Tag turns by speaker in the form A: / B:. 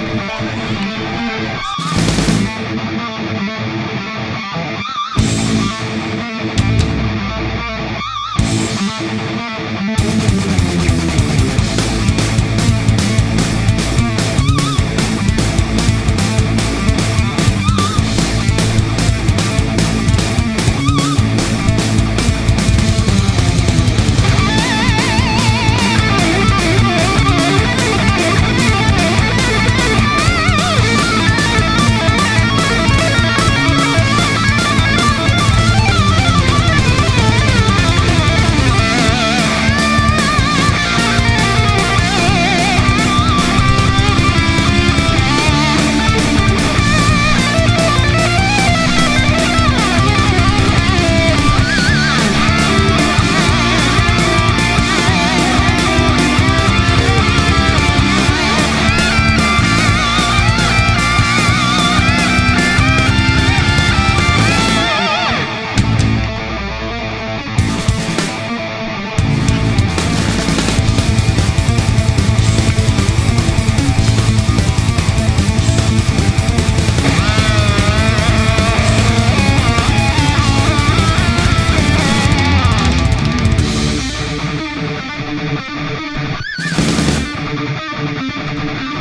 A: Thank you. you